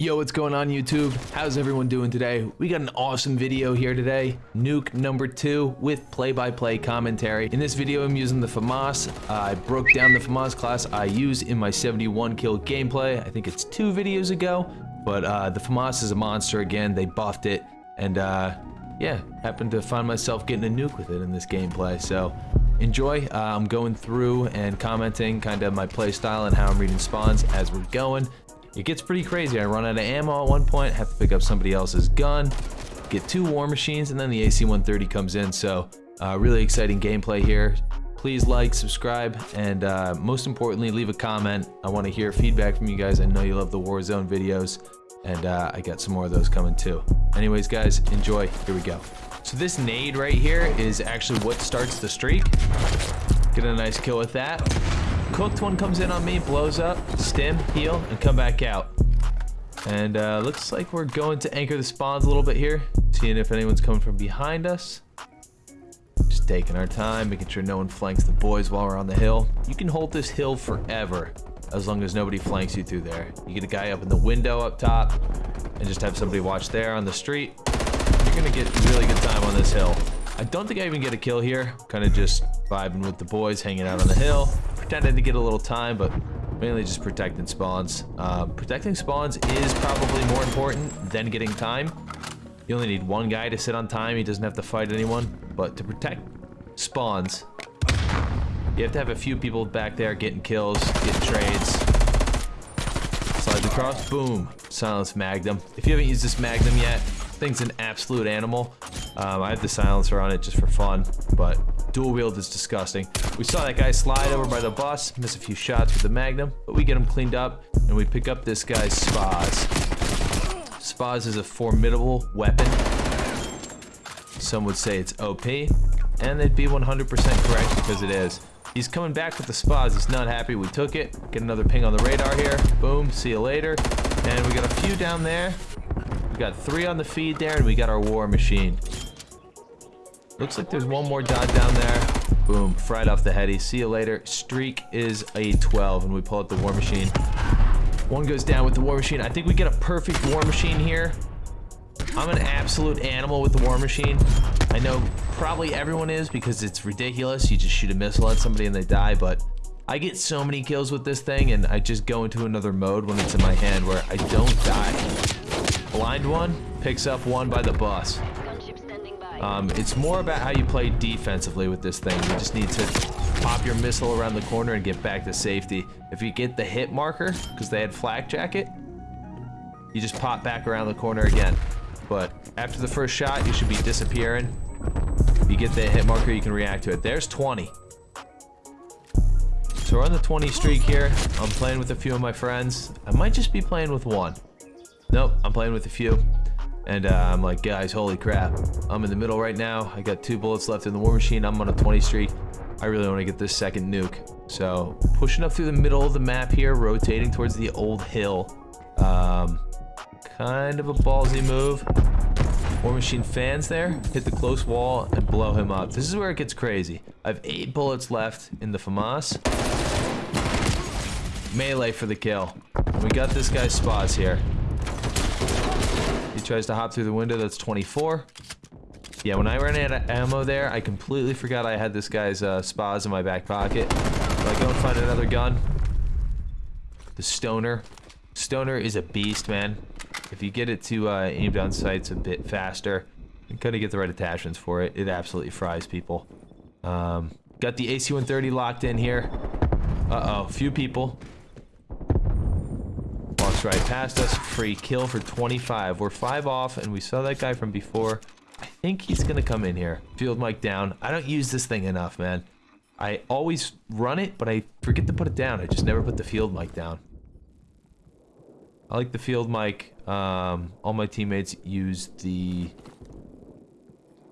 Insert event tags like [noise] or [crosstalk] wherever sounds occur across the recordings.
Yo, what's going on YouTube? How's everyone doing today? We got an awesome video here today. Nuke number two with play-by-play commentary. In this video, I'm using the FAMAS. I broke down the FAMAS class I use in my 71 kill gameplay. I think it's two videos ago, but uh, the FAMAS is a monster again. They buffed it, and uh, yeah, happened to find myself getting a nuke with it in this gameplay. So enjoy. Uh, I'm going through and commenting kind of my play style and how I'm reading spawns as we're going. It gets pretty crazy. I run out of ammo at one point, have to pick up somebody else's gun, get two war machines, and then the AC-130 comes in. So uh, really exciting gameplay here. Please like, subscribe, and uh, most importantly, leave a comment. I want to hear feedback from you guys. I know you love the Warzone videos, and uh, I got some more of those coming too. Anyways, guys, enjoy. Here we go. So this nade right here is actually what starts the streak. Get a nice kill with that. Cooked one comes in on me, blows up, stim, heal, and come back out. And uh, looks like we're going to anchor the spawns a little bit here, seeing if anyone's coming from behind us. Just taking our time, making sure no one flanks the boys while we're on the hill. You can hold this hill forever, as long as nobody flanks you through there. You get a guy up in the window up top, and just have somebody watch there on the street. You're gonna get really good time on this hill. I don't think I even get a kill here. Kind of just vibing with the boys, hanging out on the hill. Pretending to get a little time, but mainly just protecting spawns. Uh, protecting spawns is probably more important than getting time. You only need one guy to sit on time. He doesn't have to fight anyone. But to protect spawns, you have to have a few people back there getting kills, getting trades. Slides across, boom. Silence Magnum. If you haven't used this Magnum yet, thing's an absolute animal. Um, I have the silencer on it just for fun, but dual wield is disgusting. We saw that guy slide over by the bus, miss a few shots with the Magnum, but we get him cleaned up, and we pick up this guy's Spaz. Spaz is a formidable weapon. Some would say it's OP, and they'd be 100% correct because it is. He's coming back with the Spaz. He's not happy. We took it. Get another ping on the radar here. Boom. See you later. And we got a few down there We got three on the feed there, and we got our war machine. Looks like there's one more dot down there. Boom, fried off the heady. See you later. Streak is a 12, and we pull out the war machine. One goes down with the war machine. I think we get a perfect war machine here. I'm an absolute animal with the war machine. I know probably everyone is because it's ridiculous. You just shoot a missile at somebody and they die, but I get so many kills with this thing and I just go into another mode when it's in my hand where I don't die. Blind one picks up one by the bus. Um, it's more about how you play defensively with this thing. You just need to pop your missile around the corner and get back to safety. If you get the hit marker, because they had flak jacket, you just pop back around the corner again. But after the first shot, you should be disappearing. If you get the hit marker, you can react to it. There's 20. So we're on the 20 streak here. I'm playing with a few of my friends. I might just be playing with one. Nope, I'm playing with a few. And uh, I'm like, guys, holy crap. I'm in the middle right now. I got two bullets left in the war machine. I'm on a 20 streak. I really want to get this second nuke. So pushing up through the middle of the map here, rotating towards the old hill. Um, kind of a ballsy move. War machine fans there, hit the close wall and blow him up. This is where it gets crazy. I have eight bullets left in the FAMAS. Melee for the kill. We got this guy's Spaz here. He tries to hop through the window. That's 24. Yeah, when I ran out of ammo there, I completely forgot I had this guy's uh, Spaz in my back pocket. So I go and find another gun. The Stoner. Stoner is a beast, man. If you get it to uh, aim down sights a bit faster and kind of get the right attachments for it, it absolutely fries people. Um, got the AC-130 locked in here. Uh-oh, few people right past us. Free kill for 25. We're five off, and we saw that guy from before. I think he's going to come in here. Field mic down. I don't use this thing enough, man. I always run it, but I forget to put it down. I just never put the field mic down. I like the field mic. Um, all my teammates use the...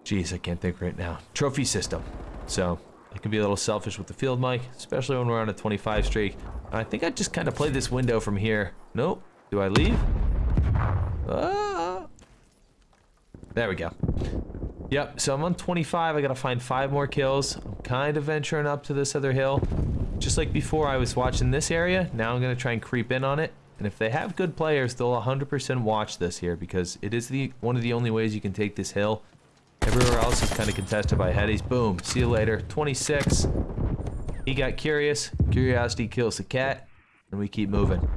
Jeez, I can't think right now. Trophy system. So, I can be a little selfish with the field mic, especially when we're on a 25 streak. I think I just kind of play this window from here. Nope. Do I leave? Ah. There we go. Yep, so I'm on 25. I gotta find five more kills. I'm kind of venturing up to this other hill. Just like before, I was watching this area. Now I'm gonna try and creep in on it. And if they have good players, they'll 100% watch this here because it is the one of the only ways you can take this hill. Everywhere else is kind of contested by headies. Boom. See you later. 26. He got curious. Curiosity kills the cat. And we keep moving.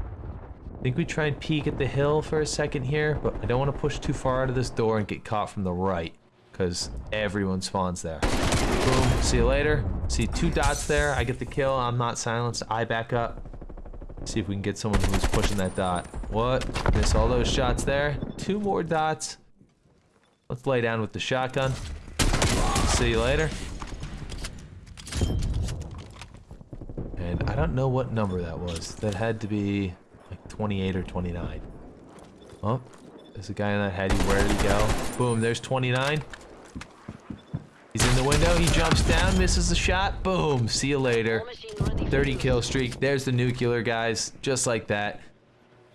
I think we try and peek at the hill for a second here, but I don't want to push too far out of this door and get caught from the right because everyone spawns there. Boom. See you later. See two dots there. I get the kill. I'm not silenced. I back up. See if we can get someone who's pushing that dot. What? Miss all those shots there. Two more dots. Let's lay down with the shotgun. See you later. And I don't know what number that was. That had to be 28 or 29. Oh, there's a guy in that heady. Where did he go? Boom, there's 29. He's in the window. He jumps down, misses the shot. Boom. See you later. 30 kill streak. There's the nuclear, guys. Just like that.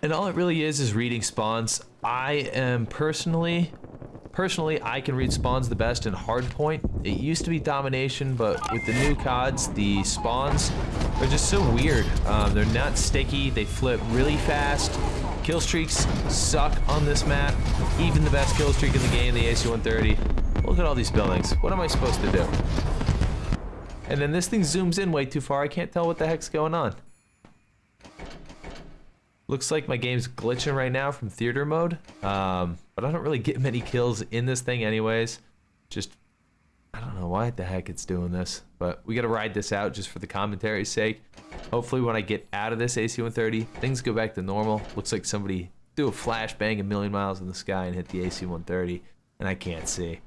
And all it really is is reading spawns. I am personally Personally, I can read spawns the best in hardpoint. It used to be domination, but with the new CODs, the spawns are just so weird. Um, they're not sticky, they flip really fast. Kill streaks suck on this map. Even the best kill streak in the game, the AC-130. Look at all these buildings. What am I supposed to do? And then this thing zooms in way too far. I can't tell what the heck's going on. Looks like my game's glitching right now from theater mode. Um, but I don't really get many kills in this thing anyways. Just, I don't know why the heck it's doing this. But we gotta ride this out just for the commentary's sake. Hopefully when I get out of this AC-130, things go back to normal. Looks like somebody threw a flashbang a million miles in the sky and hit the AC-130. And I can't see.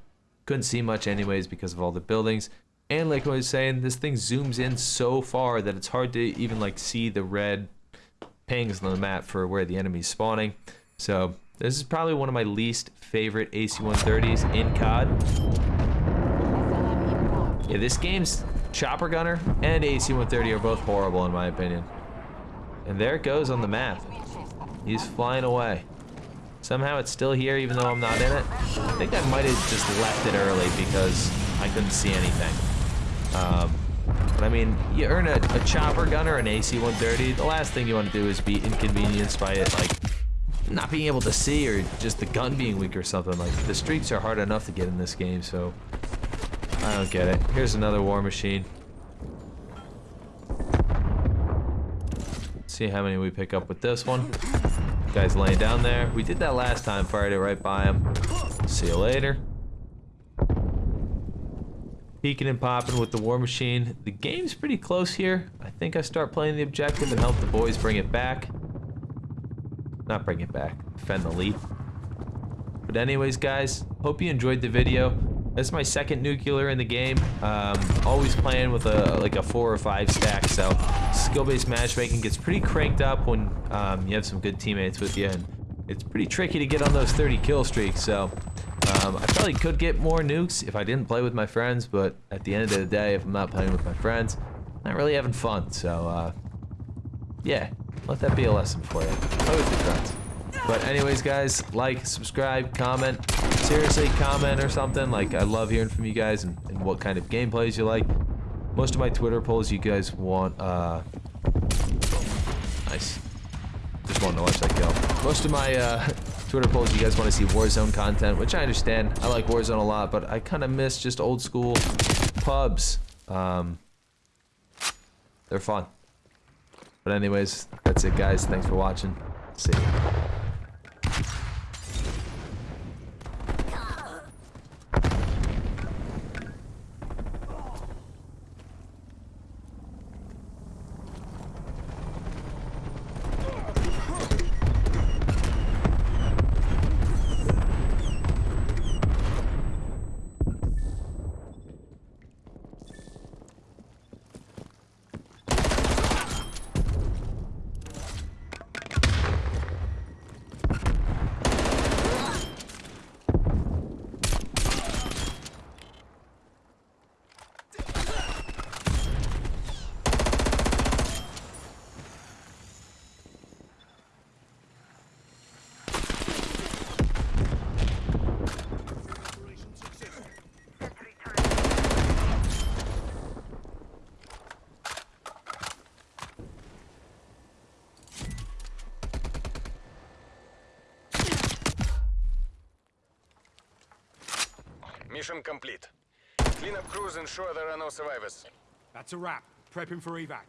Couldn't see much anyways because of all the buildings. And like I was saying, this thing zooms in so far that it's hard to even like see the red pings on the map for where the enemy's spawning. So this is probably one of my least favorite AC-130s in COD. Yeah, this game's Chopper Gunner and AC-130 are both horrible in my opinion. And there it goes on the map. He's flying away. Somehow it's still here even though I'm not in it. I think I might have just left it early because I couldn't see anything. Um, but I mean, you earn a, a chopper gunner, an AC-130. The last thing you want to do is be inconvenienced by it, like, not being able to see or just the gun being weak or something. Like, the streaks are hard enough to get in this game, so I don't get it. Here's another war machine. See how many we pick up with this one. Guy's laying down there. We did that last time, fired it right by him. See you later peeking and popping with the war machine. The game's pretty close here. I think I start playing the objective and help the boys bring it back. Not bring it back, defend the lead. But anyways, guys, hope you enjoyed the video. That's my second nuclear in the game. Um, always playing with a like a four or five stack, so skill-based matchmaking gets pretty cranked up when um, you have some good teammates with you, and it's pretty tricky to get on those 30 kill streaks. So um, I probably could get more nukes if I didn't play with my friends, but at the end of the day, if I'm not playing with my friends, I'm not really having fun. So, uh, yeah, let that be a lesson for you. Play with your friends. But anyways, guys, like, subscribe, comment. Seriously, comment or something. Like, I love hearing from you guys and, and what kind of gameplays you like. Most of my Twitter polls, you guys want, uh... Nice. Just wanted to watch that kill. Most of my, uh... [laughs] Twitter polls, you guys want to see Warzone content, which I understand. I like Warzone a lot, but I kind of miss just old school pubs. Um, they're fun. But anyways, that's it, guys. Thanks for watching. See you. Mission complete. Clean up crews, ensure there are no survivors. That's a wrap. Prepping for evac.